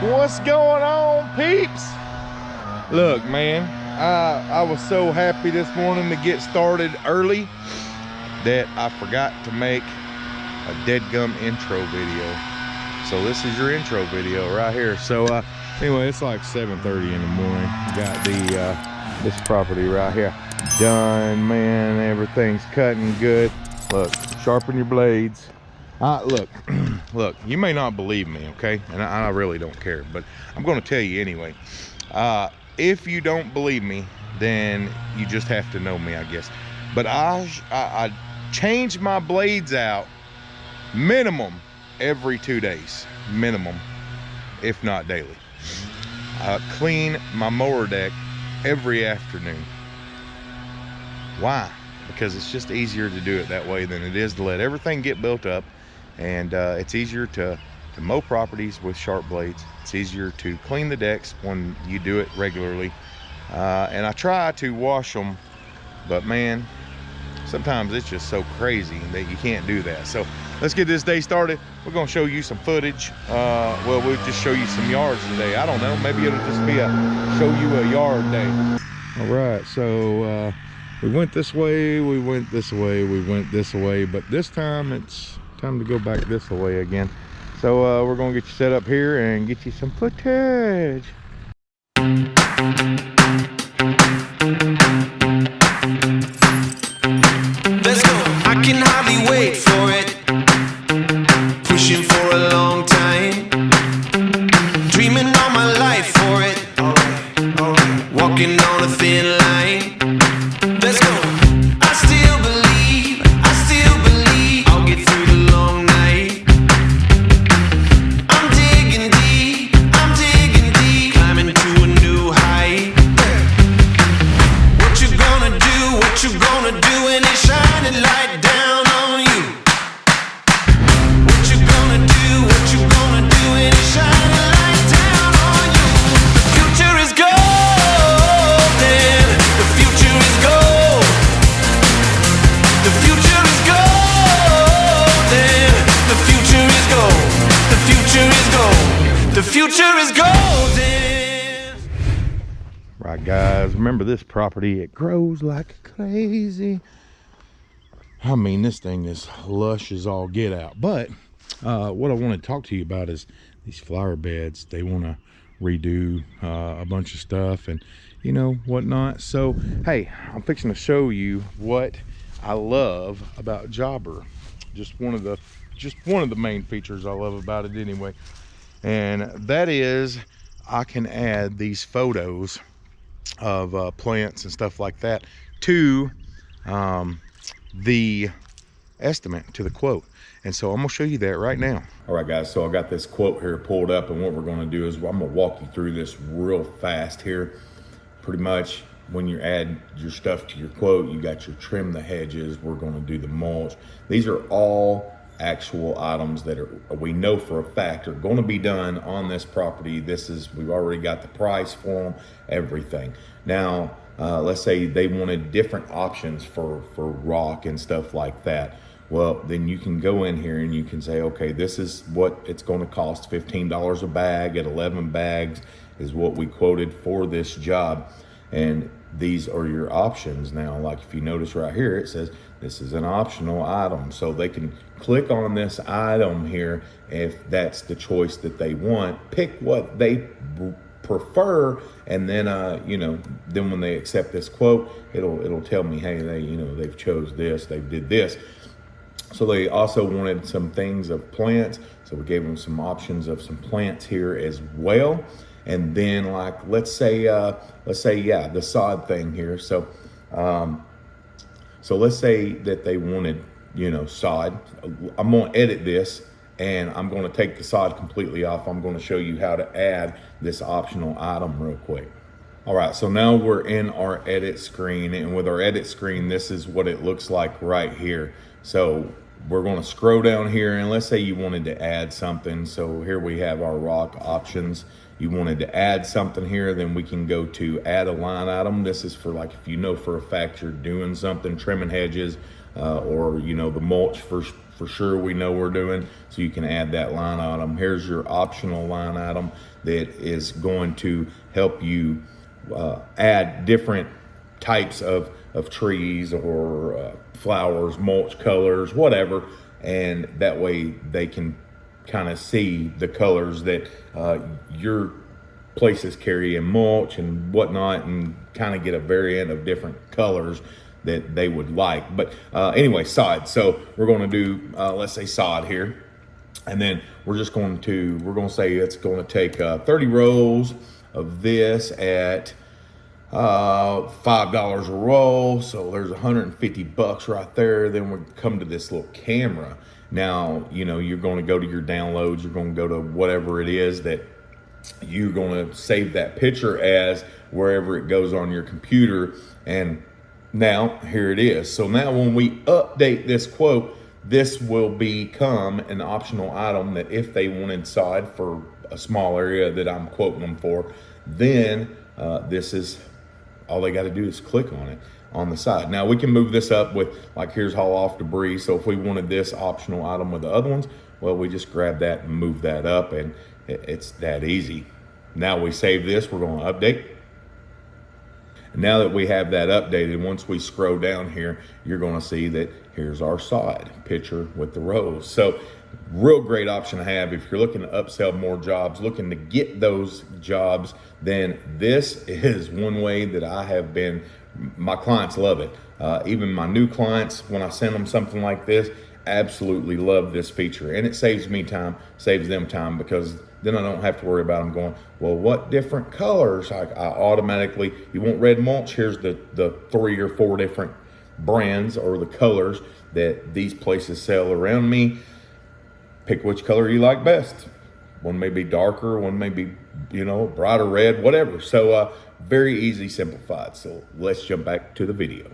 What's going on, peeps? Look, man, I, I was so happy this morning to get started early that I forgot to make a dead gum intro video. So this is your intro video right here. So uh, anyway, it's like 7.30 in the morning. Got the uh, this property right here done, man. Everything's cutting good. Look, sharpen your blades. Uh, look, look, you may not believe me, okay? And I, I really don't care, but I'm going to tell you anyway. Uh, if you don't believe me, then you just have to know me, I guess. But I, I, I change my blades out minimum every two days, minimum, if not daily. I clean my mower deck every afternoon. Why? Because it's just easier to do it that way than it is to let everything get built up. And uh, it's easier to, to mow properties with sharp blades. It's easier to clean the decks when you do it regularly. Uh, and I try to wash them, but man, sometimes it's just so crazy that you can't do that. So let's get this day started. We're gonna show you some footage. Uh, well, we'll just show you some yards today. I don't know, maybe it'll just be a show you a yard day. All right, so uh, we went this way, we went this way, we went this way, but this time it's time to go back this way again. So uh, we're gonna get you set up here and get you some footage. Remember this property, it grows like crazy. I mean, this thing is lush as all get out. But uh, what I want to talk to you about is these flower beds. They want to redo uh, a bunch of stuff and, you know, whatnot. So, hey, I'm fixing to show you what I love about Jobber. Just one of the, just one of the main features I love about it anyway. And that is I can add these photos of uh, plants and stuff like that to um, the estimate to the quote. And so i'm gonna show you that right now. All right guys so i got this quote here pulled up and what we're going to do is i'm gonna walk you through this real fast here. Pretty much when you add your stuff to your quote you got your trim the hedges we're going to do the mulch. These are all actual items that are we know for a fact are going to be done on this property. This is we've already got the price for them everything. Now uh, let's say they wanted different options for for rock and stuff like that. Well then you can go in here and you can say okay this is what it's going to cost $15 a bag at 11 bags is what we quoted for this job and these are your options. Now like if you notice right here it says this is an optional item. So they can click on this item here if that's the choice that they want. Pick what they prefer and then uh you know then when they accept this quote it'll it'll tell me hey they you know they've chose this they did this. So they also wanted some things of plants so we gave them some options of some plants here as well. And then like let's say uh let's say yeah the sod thing here. So um so let's say that they wanted you know sod. I'm to edit this and i'm to take the sod completely off. I'm to show you how to add this optional item real quick. All right so now we're in our edit screen. And with our edit screen this is what it looks like right here. So we're going to scroll down here and let's say you wanted to add something so here we have our rock options you wanted to add something here then we can go to add a line item this is for like if you know for a fact you're doing something trimming hedges uh, or you know the mulch for for sure we know we're doing. So you can add that line item. Here's your optional line item that is going to help you uh, add different types of of trees or uh, flowers, mulch colors, whatever, and that way they can kind of see the colors that uh, your places carry in mulch and whatnot and kind of get a variant of different colors that they would like. But uh, anyway, sod. So we're going to do, uh, let's say sod here. And then we're just going to, we're going to say it's going to take uh, 30 rolls of this at uh, $5 a roll. So there's 150 bucks right there. Then we come to this little camera. Now, you know, you're going to go to your downloads. You're going to go to whatever it is that you're going to save that picture as wherever it goes on your computer. And now here it is. So now when we update this quote, this will become an optional item that if they want inside for a small area that I'm quoting them for, then uh, this is all they got to do is click on it on the side. Now we can move this up with like here's haul off debris. So if we wanted this optional item with the other ones, well, we just grab that and move that up and it's that easy. Now we save this, we're going to update. Now that we have that updated, once we scroll down here, you're going to see that here's our side picture with the rows. So real great option to have if you're looking to upsell more jobs, looking to get those jobs, then this is one way that I have been, my clients love it. Uh, even my new clients, when I send them something like this, absolutely love this feature. And it saves me time, saves them time because then I don't have to worry about them going, well, what different colors? I, I automatically, you want red mulch? Here's the, the three or four different brands or the colors that these places sell around me. Pick which color you like best. One may be darker, one may be, you know, brighter red, whatever. So uh, very easy, simplified. So let's jump back to the video.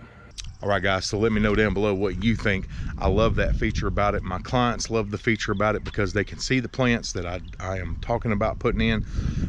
All right, guys, so let me know down below what you think. I love that feature about it. My clients love the feature about it because they can see the plants that I, I am talking about putting in.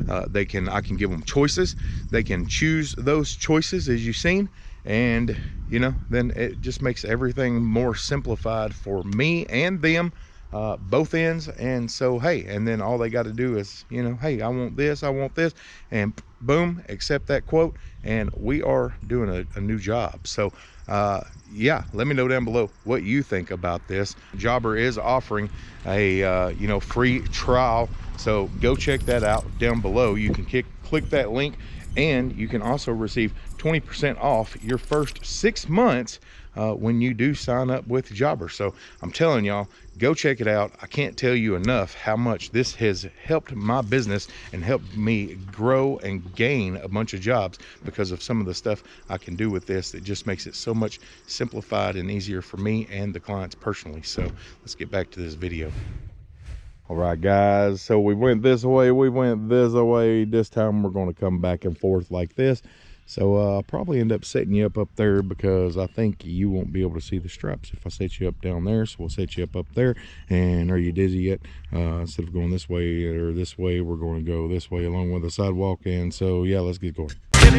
Uh, they can I can give them choices. They can choose those choices as you've seen. And, you know, then it just makes everything more simplified for me and them uh, both ends and so hey and then all they got to do is you know hey i want this i want this and boom accept that quote and we are doing a, a new job. So uh, yeah let me know down below what you think about this. Jobber is offering a uh, you know free trial so go check that out down below. You can kick, click that link and you can also receive 20% off your first six months uh, when you do sign up with Jobber. So I'm telling y'all, go check it out. I can't tell you enough how much this has helped my business and helped me grow and gain a bunch of jobs because of some of the stuff I can do with this that just makes it so much simplified and easier for me and the clients personally. So let's get back to this video. All right, guys, so we went this way, we went this way. This time we're going to come back and forth like this. So uh, I'll probably end up setting you up up there because I think you won't be able to see the straps if I set you up down there. So we'll set you up up there. And are you dizzy yet? Uh, instead of going this way or this way, we're going to go this way along with the sidewalk. And so, yeah, let's get going. Yeah,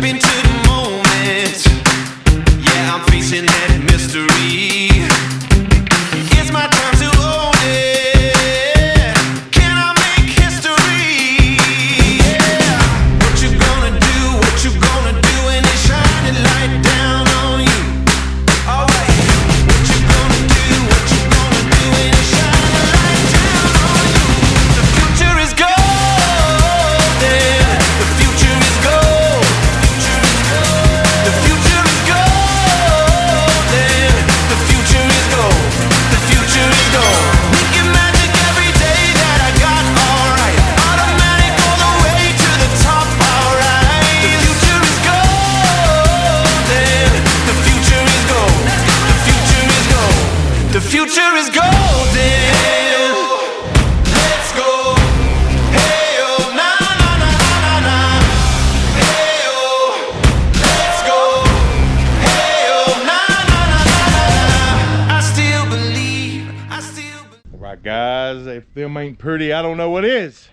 guys, if them ain't pretty, I don't know what is.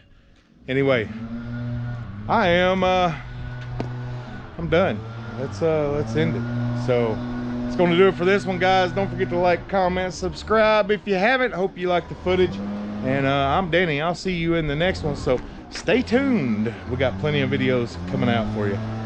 Anyway, I am, uh, I'm done. Let's, uh, let's end it. So, it's going to do it for this one, guys. Don't forget to like, comment, subscribe if you haven't. Hope you like the footage. And uh, I'm Danny. I'll see you in the next one. So stay tuned. We got plenty of videos coming out for you.